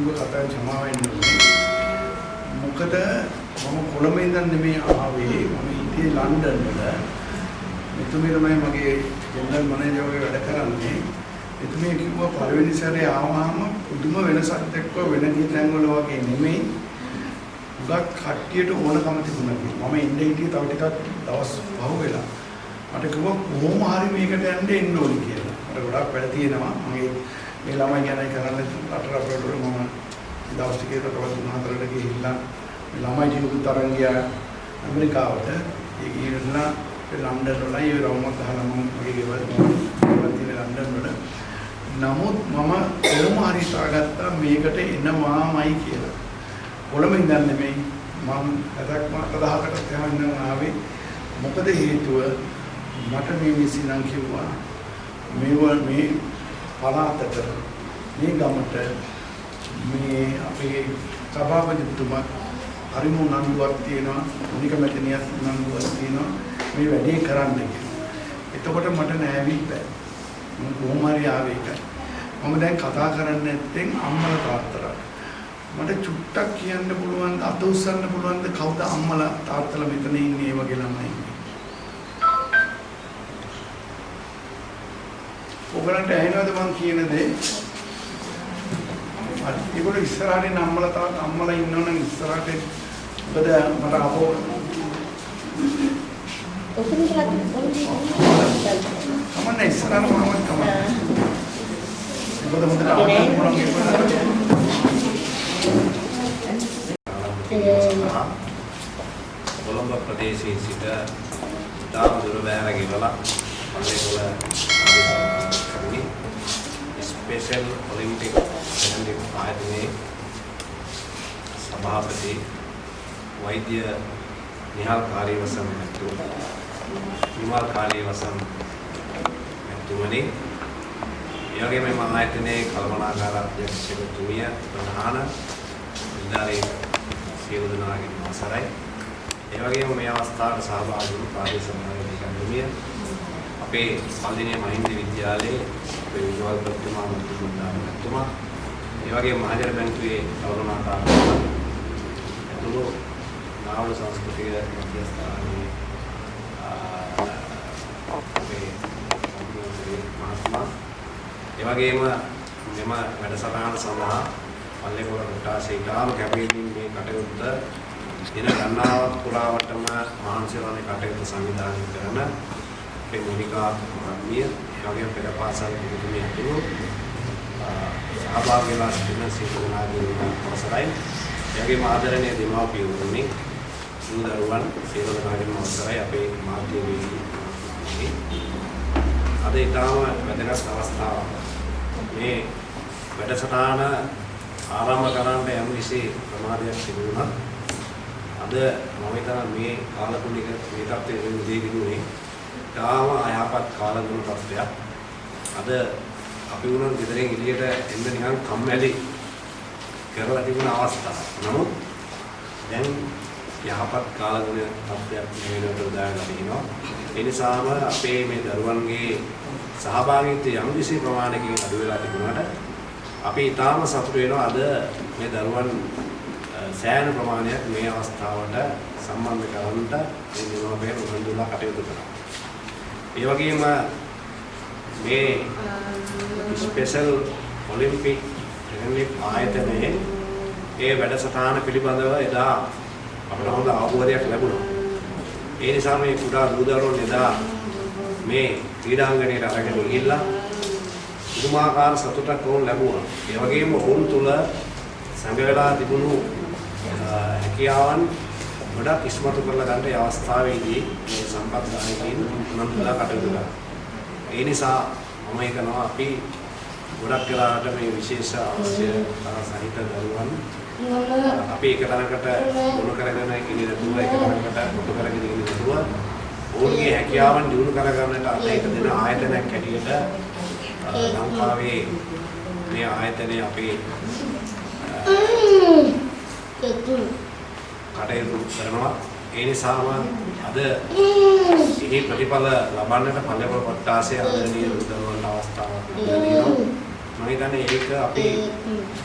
කිව්ව කතාවෙන් සමාව වෙන්න ඕනේ. මොකද මම කොළඹ ඉඳන් නෙමෙයි ආවේ මම හිටියේ ලන්ඩන් වල. මෙතුමිය තමයි මගේ ජෙනරල් මැනේජර් වගේ වැඩ කරන්නේ. එතුමිය කිව්වා පළවෙනි සැරේ ආවම පුදුම වෙනසක් දැක්කෝ වෙන තැන්වල වගේ නෙමෙයි. උගක් කට්ටියට ඕනකම තිබුණා කියලා. මම ඉන්නේ හිටියේ තව ටිකක් දවස් පහ වෙලා. මට කිව්වා කොහොම හරි මේකට යන්න එන්න ඕනි කියලා. මට ගොඩාක් වැඩ තියෙනවා. මගේ මේ ළමයි ගැන කරන්න රට රටවල මම දවස් ටිකේ තවත් තුන හතරකට ගිහිල්ලා මේ ළමයි ටිකකුත් අරන් ගියා ඇමරිකාවට. ඒ ගිහිල්ලා ලන්ඩන් වල ඒ රවුමක් ගහලා මම මගේ ගෙවල් ගෙවල් තියෙන ලන්ඩන් වල. නමුත් මම කොහොම හරි හිතාගත්තා මේකට එනවාමයි කියලා. කොළඹ ඉඳන් නෙමෙයි මම හදක් මාස 10කට එහෙම ඉඳන් ආවේ. මොකද හේතුව මට මේ විසිනම් කිව්වා මේව මේ පළාතට මේ ගමට මේ අපේ සභාපතිතුමා හරිම උනන්දුවක් තියෙනවා මොනික මැතිනියක් උනන්දුවක් තියෙනවා මේ වැඩේ කරන්න කියලා. එතකොට මට නෑවි බෑ. මම කොහොම හරි ආවේ ඒකයි. මම දැන් කතා කරන්නේ නැත්නම් අම්මලා තාත්තලා. මට චුට්ටක් කියන්න පුළුවන් අත උස්සන්න පුළුවන්ද කවුද අම්මලා තාත්තලා මෙතන ඉන්නේ වගේ ළමයි. ඔයගලන්ට ඇහෙනවද මං කියන දේ? හරි. ඒගොල්ලෝ ඉස්සරහින් අම්මලා තාත්තා අම්මලා ඉන්නවනම් ඉස්සරහට මොකද මට අපෝ කමන්න ඉස්සරහට මොනවද කමන්න. මොකද හොඳට අහන්න පුළුවන් ඒගොල්ලෝ. කොළඹ ප්‍රදේශයේ සිට තාම දුර බැහැර ගෙවලා ආදී ස්පෙෂල් ඔලිම්පික් ඔලිම්පික් ආයතනයේ සභාපති වෛද්‍ය නිහාල් කාර්යවසම් මැතිතුමනි නිමල් කාර්යවසම් මැතිතුමනි ඒ වගේම මම ආයතනයේ කළමනාකාර අධ්‍යක්ෂකතුමිය ප්‍රධාන නිලධාරී සියලු දෙනාගේ අවසරයි. ඒ වගේම මේ අවස්ථාවට සහභාගී වුණු ප්‍රාදේශීය සමාජික කමිටිය අපේ පල්දිනේ මහින්ද විද්‍යාලයේ අපේ විජුවල් ප්‍රතිමා මුතුමන්දාමතුමා ඒ වගේම මහජන බැංකුවේ කවුරුනාකාර ඇතුළු නාවල සංස්කෘතික මධ්‍යස්ථානයේ අපේ මහත්මයා ඒ වගේම මෙම වැඩසටහන සඳහා පල්ලේකොළ කොටාසේ ඉතාම කැපවීමෙන් මේ කටයුත්ත දින ගණනාවක් පුරාවටම මහන්සි වන කටයුතු සංවිධානය කරන අපේ මොනිකා මහත්මිය ඒ වගේම පෙර පාසල් පිටුමිය ඇතුළු සහභාගී වෙලා සිටින සියලු දෙනාගේ අවසරයි. ඒ වගේම ආදරණීය දෙමාපියෝනි දූ දරුවන් සියලු දෙනාගේම අවසරයි අපේ මාධ්‍ය වේදිකාවේ. අද ඊටාම වැදගත් අවස්ථාවක්. මේ වැඩසටහන ආරම්භ කරන්න යම් කිසි ප්‍රමාදයක් සිදු වුණා. අද මම හිතනවා මේ කාලකුණික මේ තත්ත්වයේ වෙන දෙයකිනුනේ තාම අයහපත් කාලගුණ තත්ත්වයක්. අද අපි වුණත් ගෙදරින් එළියට එන්න නිකන් කම්මැලි කරලා තිබුණ අවස්ථාවක්. නමුත් දැන් යහපත් කාලගුණ තත්ත්වයක් මේ වෙනකොට උදාගෙන තිනවා. ඒ නිසාම අපේ මේ දරුවන්ගේ සහභාගීත්වය යම් කිසි ප්‍රමාණයකින් අඩු වෙලා තිබුණාට අපි ඊටාම සතුටු වෙනවා අද මේ දරුවන් සෑහෙන ප්‍රමාණයක් මේ අවස්ථාවට සම්බන්ධ කරගන්නට මේ නියමයෙන් උනන්දුලා කටයුතු කරනවා. ඒ වගේම මේ ස්පෙෂල් ඔලිම්පික් ඔලිම්පික් ආයතනයේ ඒ වැඩසටහන පිළිබඳව එදා අපිට හොඳ අවබෝධයක් ලැබුණා. ඒ නිසා මේ කුඩා දූ දරුවෝ එදා මේ ක්‍රීඩාංගණයට අරගෙන ගිහිල්ලා පුදුමාකාර සතුටක් වුන් ලැබුවා. ඒ වගේම ඔවුන් තුල සංගවලා තිබුණු හැකියාවන් ගොඩක් ඉස්මතු කරලා ගන්න ඒ අවස්ථාවේදී මේ සම්පත් දායකයින් උනන්දුලා කටයුතු කළා. ඒ නිසා මම හිතනවා අපි ගොඩක් වෙලාවට මේ විශේෂ අවශ්‍ය සහිත දරුවන් අපි එක තැනකට ගොනු කරගෙන ඉන්නේ නැතුව එක තැනකට ගොනු කරගෙන ඉන්නේ නැතුව ඔවුන්ගේ හැකියාවන් දියුණු කරගන්නට අද එක දෙන ආයතනයක් හැටියට ලංකාවේ මේ ආයතනය අපේ කටයුතු කරනවා ඒ නිසාම අද එහි ප්‍රතිඵල ලබන්නට පල්ලේපොළ කොට්ටාසේ ආදරණීය උදව්වන්ට අවස්ථාවක් ලැබෙනවා මම හිතන්නේ ඒක අපි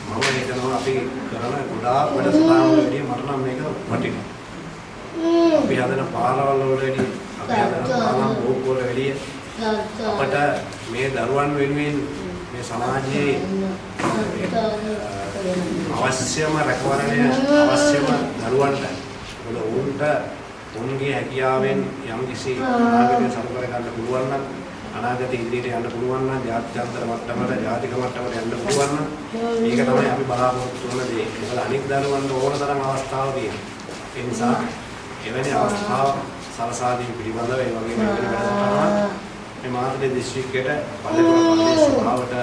මම හිතනවා අපි කරන ගොඩාක් වැඩසටහන් වලදී මට නම් මේක වටිනවා. අපි හදන පාරවල් වලදී අපි හදන පාරම් බෝක් වල වැඩි අපට මේ දරුවන් වෙනුවෙන් මේ සමාජයේ අවශ්‍යම රැකවරණය අවශ්‍යම දරුවන්ට මොකද ඔවුන්ට ඔවුන්ගේ හැකියාවෙන් යම් කිසි අනාගතය සරු කර ගන්න පුළුවන් නම් අනාගතේ ඉදිරියට යන්න පුළුවන් නම් ජාත්‍යන්තර මට්ටමට ජාතික මට්ටමට යන්න පුළුවන් නම් ඒක තමයි අපි බලාපොරොත්තු වෙන දේ. මොකද අනික් දරුවන්ට ඕන තරම් අවස්ථාව තියෙනවා. ඒ නිසා එවැනි අවස්ථාව සලසා දීම පිළිබඳව ඒ වගේම එවැනි වැඩසටහනක් මේ මාතලේ දිස්ත්‍රික්කයට පල්ලේපොළ පල්ලේ සභාවට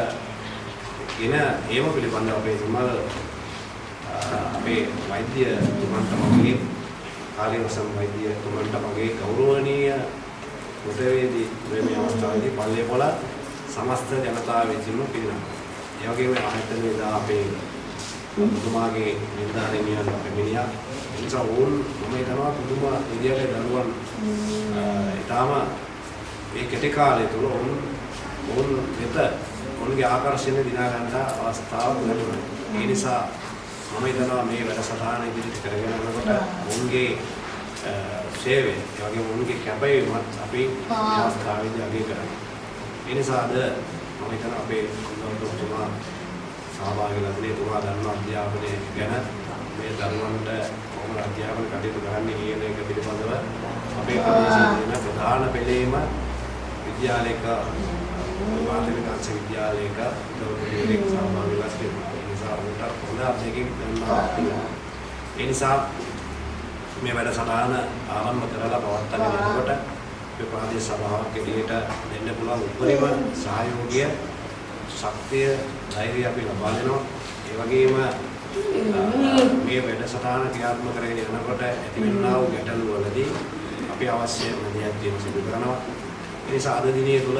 ගෙන ඒම පිළිබඳව අපේ තුමල් අපේ වෛද්‍ය තුමන්ට මගේ කාර්යවසම් වෛද්‍ය තුමන්ට මගේ ගෞරවනීය උදවේදී මේ අවස්ථාවේදී පල්ලේපොළ සමස්ත ජනතාව වෙතිම පිරිනමනවා. ඒ වගේම ආයතනයේ දා අපේ මුතුමාගේ නිර්ධාරණියන් පැමිණියා. ඒ නිසා ඕන් මම හිතනවා පුදුම විදියට දරුවන් ඊටාම මේ කෙටි කාලය තුළ ඔවුන් ඔවුන් වෙත ඔවුන්ගේ ආකර්ෂණය දිනා ගන්න අවස්ථාවක් ලැබුණා. ඒ නිසා මම හිතනවා මේ වැඩසටහන ඉදිරියට කරගෙන යනකොට ඔවුන්ගේ සේවය, ඒ වගේම ඔවුන්ගේ කැපවීමත් අපි මේ අවස්ථාවේදී අගය කරනවා. ඒ නිසා අද මම හිතනවා අපේ කුමාරතුමා සහභාගී වෙලා තුමා දන්න අධ්‍යාපනය ගැන මේ දරුවන්ට කොහොමද අධ්‍යාපන කටයුතු කරන්නේ කියන එක පිළිබඳව අපේ ප්‍රදේශයේ ප්‍රධාන පෙළේම විද්‍යාලයක මාධ්‍යමික අංශ විද්‍යාලයක දරුවෙක් සහභාගී වෙලා සිටිනවා. ඒ නිසා උන්ට හොඳ අත්දැකීම් ගන්නවා. ඒ නිසා මේ වැඩසටහන ආරම්භ කරලා පවත්වාගෙන යනකොට අපේ ප්‍රාදේශ සභාවක් එළියට දෙන්න පුළුවන් උපරිම සහයෝගය ශක්තිය ධෛර්යය අපි ලබා දෙනවා. ඒ වගේම මේ වැඩසටහන ක්‍රියාත්මක කරගෙන යනකොට ඇතිවෙනා වූ ගැටලු වලදී අපි අවශ්‍ය මැදිහත්වීම සිදු කරනවා. ඒ නිසා අද දිනේ තුල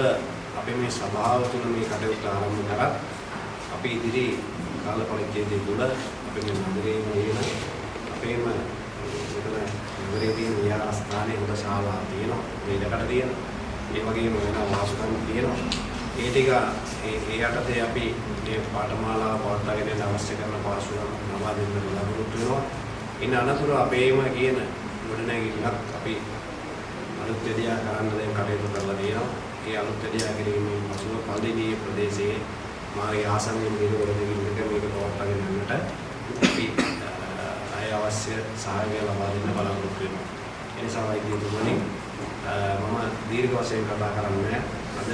අපි මේ සභාව තුළ මේ කටයුත්ත ආරම්භ කරත් අපි ඉදිරි කාල පරිච්ඡේදය තුළ අපි මේ නගරයේ තියෙන අපේම මෙතන නගරයේ තියෙන විහාරස්ථානයේ හොඳ ශාලා තියෙනවා. මේ දෙකට තියෙනවා. ඒ වගේම වෙන වාසුකම් තියෙනවා. ඒ ටික ඒ ඒ යටතේ අපි මේ පාඨමාලාව පවත්වාගෙන යන අවශ්‍ය කරන පාසුකම් ලබා දෙන්න බලාපොරොත්තු වෙනවා. ඉන්න අනතුරු අපේම කියන ගොඩනැගිල්ලක් අපි අලුත් දෙයක් කරන්න දැන් කටයුතු කරලා තියෙනවා. ඒ අලුත් දෙයක් කිරීමෙන් පසුව පල්ලිදී ප්‍රදේශයේ මාගේ ආසන්නයේ මිලවල දෙවිලක මේක පවත්වාගෙන යන්නට අපි අය අවශ්‍ය සහායය ලබා දෙන්න බලාපොරොත්තු වෙනවා. ඒ නිසා වෛද්‍යතුමනි මම දීර්ඝ වශයෙන් කතා කරන්නේ අද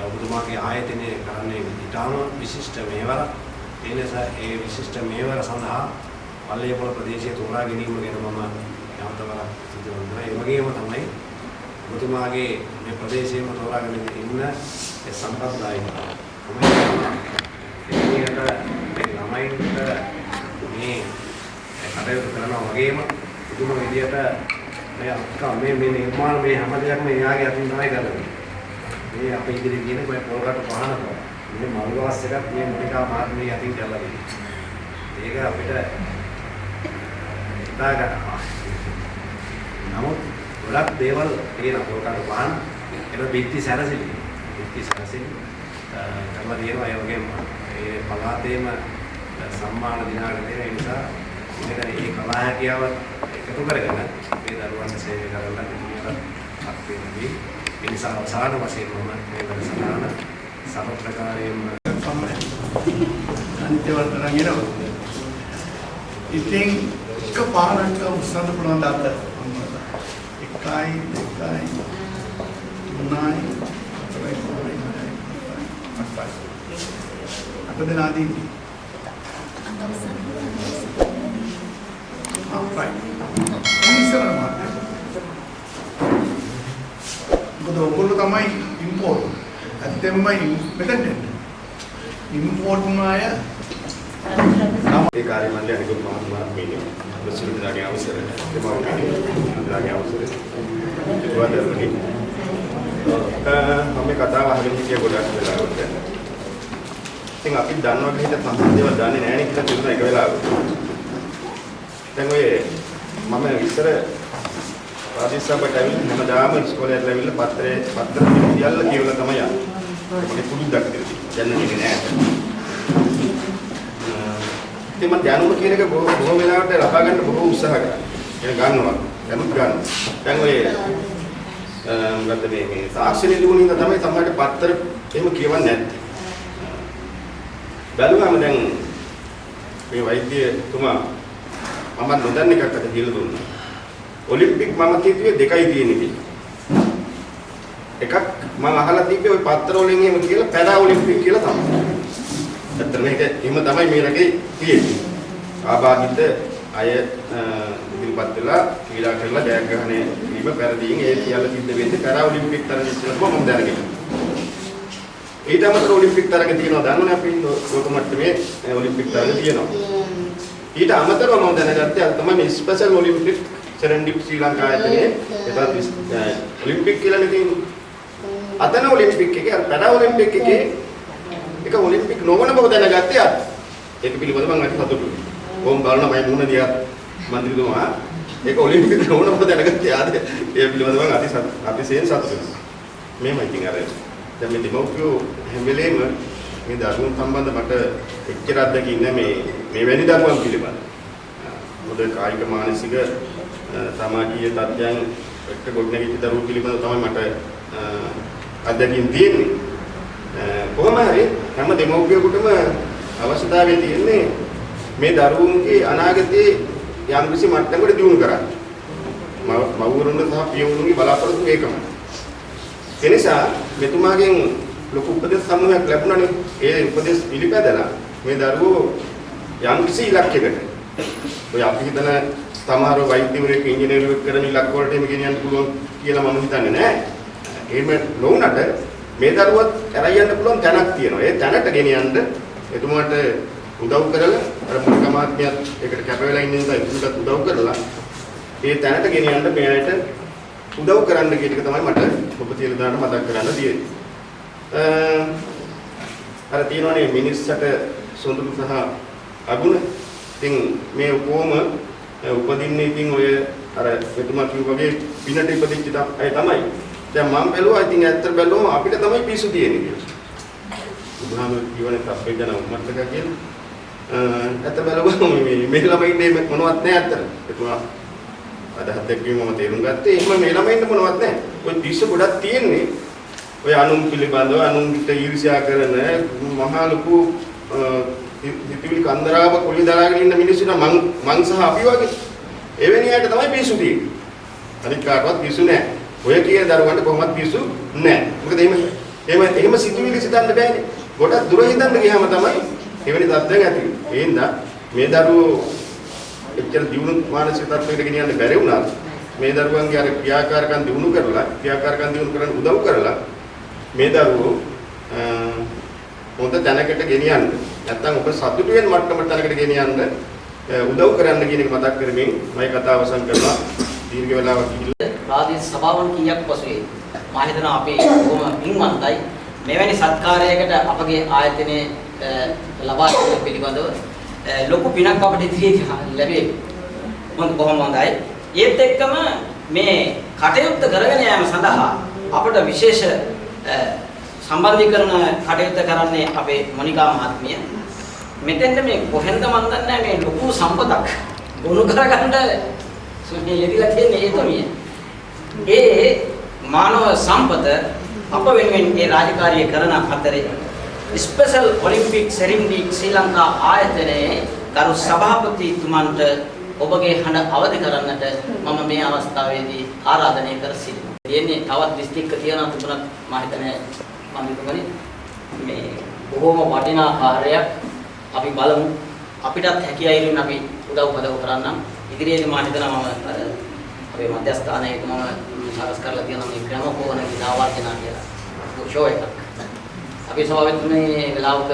ඔබතුමාගේ ආයතනය කරන්නේ ඉතාම විශිෂ්ට මේවරක්. ඒ නිසා ඒ විශිෂ්ට මේවර සඳහා පල්ලේපොළ ප්‍රදේශයේ තෝරා ගැනීම ගැන මම යමතවරක් සිදු කරනවා. ඒ වගේම තමයි ඔබතුමාගේ මේ ප්‍රදේශයේම තෝරාගෙන ඉන්න ඒ සම්ප්‍රදායික එතනියට මේ ළමයින්ට මේ කටයුතු කරනවා වගේම පුදුම විදියට මේ අක්කා මේ මේ නිර්මාණ මේ හැම දෙයක්ම එයාගේ අතින් තමයි කරන්නේ. මේ අපේ ඉදිරියේ තියෙන මේ පොල්කට පහන බව. මේ මල්වාස් එකක් මේ මොනිකා මාත්මේ යටින් කරලා තියෙනවා. ඒක අපිට හිතා ගන්නවා. නමුත් ගොඩක් දේවල් තියෙන පොල්කට පහන ඒක බිත්ති සැරසිලි. බිත්ති සැරසිලි කරලා තියෙනවා ඒ වගේම ඒ පළාතේම සම්මාන දිනාගෙන තියෙන ඒ නිසා මෙතන මේ කලා හැකියාව එකතු කරගෙන මේ දරුවන්ට සේවය කරන්න ඉතිරියට අත් වෙනදී ඒ නිසා අවසාන වශයෙන් මම මේ වැඩසටහන සමප්‍රකාරයෙන්ම තමයි. අනිත්‍යවන්ත රංගිනවා. ඉතින් එක පාරක් උස්සන්න පුළුවන් දාත. එකයි දෙකයි තුනයි හතරයි පහයි හයයි අටයි. අට දෙනාදී ආ right. ඉස්සර මාත්. මොකද ඔයගොල්ලෝ තමයි ඉම්පෝර්ට්. ඇත්තෙන්ම මෙතෙන්ට ඉම්පෝර්ට් මාය ඒ කාර්ය මණ්ඩලය අනිකුත් මහත්මයා මේ ප්‍රසිද්ධිදාගේ අවසර. දෙමාපියන්ගේ අවසර. ඒවදරණි මම මේ කතාව අහගෙන හිටිය ගොඩක් වෙලාවට. ඉතින් අපි දන්නවා කියලා සම්පූර්ණ දේවල් දන්නේ නැහැ නේ කියලා තිබුණා එක වෙලාවක. දැන් ඔය මම ඉස්සර රාජසභාවට ඇවිල්ලා හැමදාම ඉස්කෝලේ ඇවිල්ලා පත්‍රේ පත්‍ර සියල්ල කියවලා තමයි යන්නේ. ඒක පුදුද්දක් කියලා. දැනන්නේ නැහැ. ඉතින් මම දැනුම කියන එක බොහෝ බොහෝ වෙලාවට ලබා ගන්න බොහෝ උත්සාහ කරා. ඒක ගන්නවා. දැනුත් ගන්න. දැන් ඔය මොකද්ද මේ මේ තාක්ෂණයේ තිබුණින්ද තමයි සමහරට පත්තර එහෙම කියවන්නේ නැත්තේ. බැලුවම දැන් මේ වෛද්‍යතුමා මම නොදන්න එකක් අද කියලා දුන්නා. ඔලිම්පික් මම කිව්වේ දෙකයි තියෙන්නේ කියලා. එකක් මම අහලා තිබ්බේ ওই පත්තර වලින් එහෙම කියලා පැරා ඔලිම්පික් කියලා තමයි. ඇත්තට මේක එහෙම තමයි මේ රටේ තියෙන්නේ. ආබාධිත අය ඉදිරිපත් වෙලා ක්‍රීඩා කරලා ජයග්‍රහණය වීම පෙරදීන් ඒ සියල්ල සිද්ධ වෙන්නේ පැරා ඔලිම්පික් තරගය කියලා මම දැනගෙන. ඊට අමතරව ඔලිම්පික් තරග තියෙනවා දන්නවනේ අපි ලෝක මට්ටමේ ඔලිම්පික් තරග තියෙනවා. ඊට අමතරව මම දැනගත්තේ අර තමයි මේ ස්පෙෂල් ඔලිම්පික් සෙරෙන්ඩිප් ශ්‍රී ලංකා ආයතනයේ එතන ඔලිම්පික් කියලා තියෙන්නේ. අතන ඔලිම්පික් එකේ අර පැරා ඔලිම්පික් එකේ එක ඔලිම්පික් නොවන බව දැනගත්තේ අද. ඒක පිළිබඳව මම අද සතුටුයි. කොහොම බලන මම මුණ දිහා මන්ත්‍රීතුමා ඒක ඔලිම්පික් නොවන බව දැනගත්තේ ආද. ඒ පිළිබඳව මම අති අතිශයින් සතුටුයි. මේමයි ඉතින් අර දැන් මේ දෙමව්පියෝ හැම වෙලේම මේ දරුවන් සම්බන්ධ මට එච්චර අත්දැකීම් නෑ මේ මේ වැනි දරුවන් පිළිබඳ. මොකද කායික මානසික සමාජීය තත්ත්වයන් එක්ක ගොඩනැගිච්ච දරුවෝ පිළිබඳව තමයි මට අත්දැකීම් තියෙන්නේ. කොහොම හරි හැම දෙමව්පියෙකුටම අවශ්‍යතාවය තියෙන්නේ මේ දරුවන්ගේ අනාගතයේ යම් කිසි මට්ටමකට දියුණු කරන්න. මව්වරුන්ගේ සහ පියවරුන්ගේ බලාපොරොත්තු ඒකමයි. ඒ නිසා මෙතුමාගෙන් ලොකු උපදෙස් සමූහයක් ලැබුණානේ. ඒ උපදෙස් පිළිපැදලා මේ දරුවෝ යම් කිසි ඉලක්කයකට ඔය අපි හිතන සමහර වෛද්‍යවරයෙක් ඉංජිනේරුවෙක් කරන ඉලක්ක වලට එමු ගෙනියන්න පුළුවන් කියලා මම හිතන්නේ නෑ. එහෙම නොවුනට මේ දරුවත් කරයි යන්න පුළුවන් තැනක් තියෙනවා. ඒ තැනට ගෙනියන්න එතුමාට උදව් කරලා අර මුලික මාත්‍යත් ඒකට කැප වෙලා ඉන්න නිසා එතුමට උදව් කරලා ඒ තැනට ගෙනියන්න මෙයාට උදව් කරන්න කියන එක තමයි මට ඔබ තියලා දාන්න මතක් කරන්න තියෙන්නේ. අර තියෙනවනේ මිනිස්සට සොඳුරු සහ අගුණ. ඉතින් මේ කොහොම උපදින්නේ ඉතින් ඔය අර එතුමා කිව්ව වගේ පිනට ඉපදිච්ච අය තමයි. දැන් මම බැලුවා ඉතින් ඇත්ත බැලුවම අපිට තමයි පිස්සු තියෙන්නේ කියලා. උදාහරණ කියවනේ අපේ ජන උම්මත්තක කියලා. ඇත්ත බැලුවම මේ මේ ළමයින්ට මොනවත් නැහැ ඇත්තට. එතුමා අදහස් දැක්වීම මම තේරුම් ගත්තේ එහෙම මේ ළමයින්ට මොනවත් නැහැ. ওই පිස්සු ගොඩක් තියෙන්නේ. ඔය අනුන් පිළිබඳව අනුන්ට ඊර්ෂ්‍යා කරන මහා ලොකු හිතවිලි කන්දරාව කුලි දරාගෙන ඉන්න මිනිස්සුන්ට මං මං සහ අපි වගේ එවැනි අයට තමයි පිස්සු තියෙන්නේ. අනික කාටවත් පිස්සු නැහැ. ඔය කියන දරුවන්ට කොහොමවත් පිස්සු නැහැ. මොකද එහෙම එහෙම එහෙම සිතුවිලි සිතන්න බෑනේ. ගොඩක් දුර හිතන්න ගියාම තමයි එවැනි තත්ත්වයක් ඇති වෙන්නේ. ඒ හින්දා මේ දරුවෝ එච්චර දියුණු මානසික තත්ත්වයකට ගෙනියන්න බැරි වුණා. මේ දරුවන්ගේ අර ක්‍රියාකාරකම් දියුණු කරලා ක්‍රියාකාරකම් දියුණු කරන්න උදව් කරලා මේ දරුවෝ හොඳ තැනකට ගෙනියන්න. නැත්තම් ඔබ සතුටු වෙන මට්ටමට තැනකට ගෙනියන්න උදව් කරන්න කියන එක මතක් කරමින් මම කතාව අවසන් කරනවා. දීර්ඝ වෙලාවක් ගිහිල්ලා ප්‍රාදේශ සභාවන් කීයක් පසුවේ මා හිතනවා අපි බොහොම පින්වන්තයි මෙවැනි සත්කාරයකට අපගේ ආයතනයේ ලබා දෙන පිළිබඳව ලොකු පිනක් අපිට ඉදිරියේ ලැබේ. මොකද කොහොම හොඳයි. ඒත් එක්කම මේ කටයුත්ත කරගෙන යාම සඳහා අපට විශේෂ සම්බන්ධීකරණ කටයුත්ත කරන්නේ අපේ මොනිකා මහත්මිය. මෙතෙන්ද මේ කොහෙන්ද මන් දන්නේ මේ ලොකු සම්පතක් ගොනු කරගන්න මේ යෙදිලා තියෙන්නේ ඒතමිය. ඒ මානව සම්පත අප වෙනුවෙන් ඒ රාජකාරිය කරන අතරේ ස්පෙෂල් ඔලිම්පික් සෙරින්ඩි ශ්‍රී ලංකා ආයතනයේ ගරු සභාපතිතුමන්ට ඔබගේ හඬ අවදි කරන්නට මම මේ අවස්ථාවේදී ආරාධනය කර සිටිනවා. දෙන්නේ තවත් දිස්ත්‍රික්ක තියනවා තිබුණත් මම හිතන්නේ මම හිතන්නේ මේ බොහොම වටිනා කාර්යයක් අපි බලමු. අපිටත් හැකියාවෙන් අපි උදව් උපදව් කරන්නම්. ඉදිරියේදී මම හිතනවා මම අර අපේ මධ්‍යස්ථානයේ මම සකස් කරලා තියෙනවා මේ ග්‍රැමෆෝන ගිනාවර්ජනා කියලා. ෂෝ එකක්. අපි සභාවෙත් මේ වෙලාවක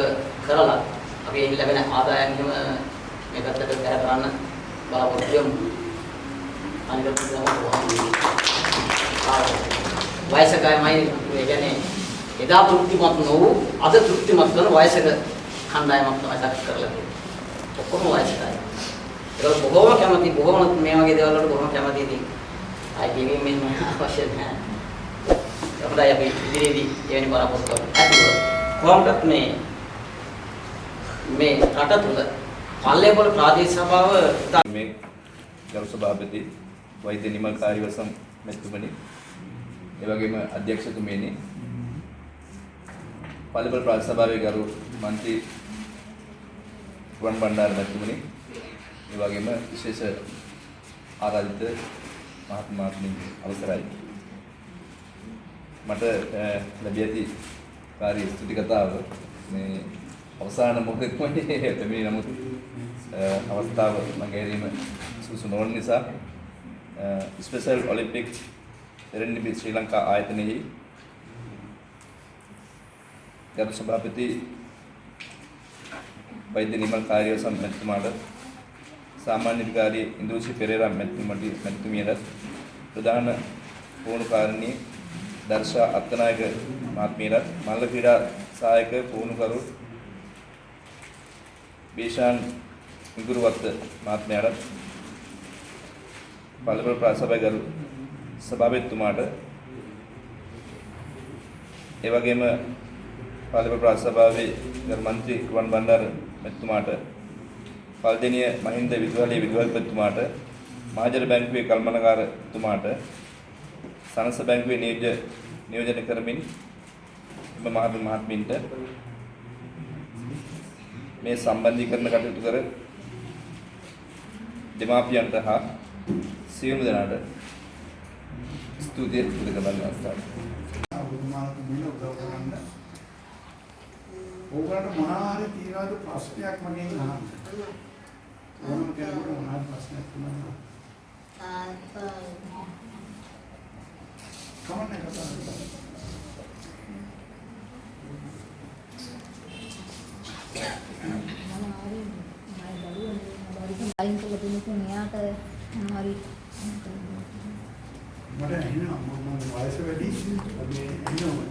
කරලා අපි එහි ලැබෙන ආදායම් හිම මේ පැත්තට බැහැ කරන්න බලාපොරොත්තු වෙමු. අනිත් වයසකයමයි ඒ කියන්නේ එදා තෘප්තිමත් නොවු අද තෘප්තිමත් කරන වයසක කණ්ඩායමක් තමයි සකස් කරලා තියෙන්නේ. ඔක්කොම වයසකයි. ඒක බොහෝම කැමති බොහෝම මේ වගේ දේවල් වලට බොහෝම කැමති ඉතින්. ආයි කියවීම මෙන්න අවශ්‍ය නැහැ. අපිට අපි ඉදිරියේදී එවැනි බලාපොරොත්තු ඇතිව කොහොමදත් මේ මේ රට තුල පල්ලේපොළ ප්‍රාදේශ සභාව ඉතා මේ ගරු සභාපති වෛද්‍ය නිමල් කාර්යවසම් මැතිතුමනි ඒ වගේම අධ්‍යක්ෂතුමියනි පල්ලේපොළ ප්‍රාදේශ සභාවේ ගරු මන්ත්‍රී රුවන් බණ්ඩාර මැතිතුමනි ඒ වගේම විශේෂ ආරාධිත මහත්මාත්මී අවසරයි. මට අ, ලැබී ඇති කාර්ය ස්තුති කතාව මේ අවසාන මොහොතේදී පැමිණි නමුත් අ, අවස්ථාව මගහැරීම සුසු නොවන නිසා ස්පෙෂල් ඔලිම්පික් එරෙන්ඩිබි ශ්‍රී ලංකා ආයතනයෙහි ගරු සභාපති වෛද්‍ය නිමල් කාර්යවසම් මැතිතුමාට සාමාන්‍ය අධිකාරී ඉන්දුෂි පෙරේරා මැතිතුමට මැතිතුමියට ප්‍රධාන පුහුණුකාරණී දර්ශා අත්තනායක මහත්මියට මල්ල ක්‍රීඩා සහායක පුහුණුකරු බේෂාන් මිගුරුවත්ත මහත්මයාට පළපොළ ප්‍රාසභාවේ ගරු සභාපතිතුමාට ඒ වගේම පළපොළ ප්‍රාසභාවේ ගරු මන්ත්‍රී රුවන් බණ්ඩාර මැතිතුමාට පල්දෙනිය මහින්ද විදුහලේ විදුහල්පතිතුමාට මහජන බැංකුවේ කල්මනකාරතුමාට සනස බැංකුවේ නියෝජ්‍ය නියෝජනය කරමින් එම මහත් මහත්මින්ට මේ සම්බන්ධීකරණ කටයුතු කර දෙමාපියන්ට හා සියලුම දෙනාට ස්තුතිය පුද කරන්න අවස්ථාව. බුදුමාලට මෙන්න උදව් කරන්න. ඕගලන්ට මොනවා හරි තියනවාද ප්‍රශ්නයක් මගෙන් අහන්න. ඕනම කෙනෙකුට මොනවා හරි ප්‍රශ්නයක් තියෙනවා. කමන්නේ කතා කරන්න. අයින් කළ දෙනකෝ මෙයාට මොනවාරි මට ඇහෙනවා මම වයස වැඩි. මේ ඇහෙනවා.